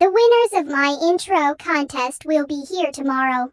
The winners of my intro contest will be here tomorrow.